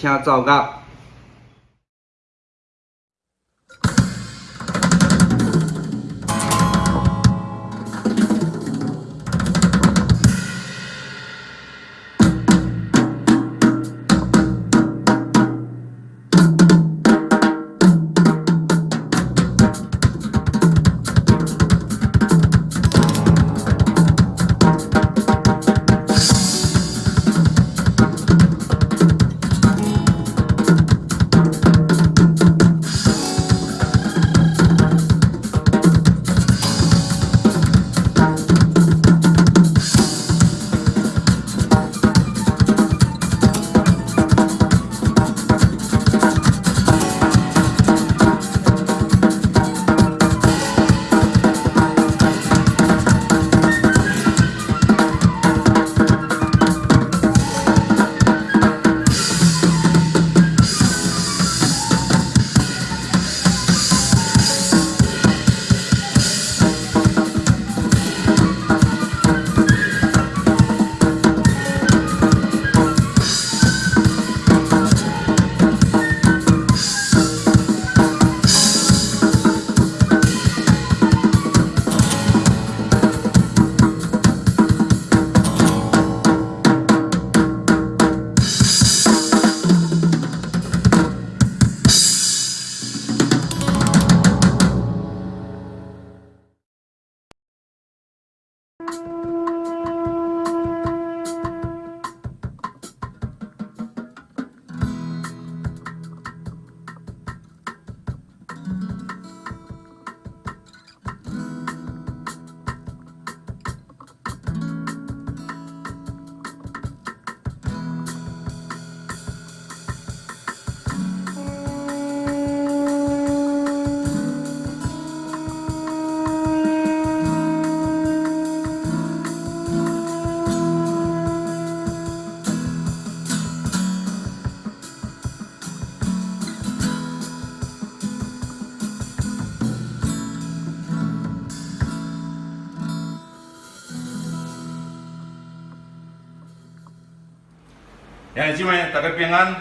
请走到。兄弟姐妹，大家平安。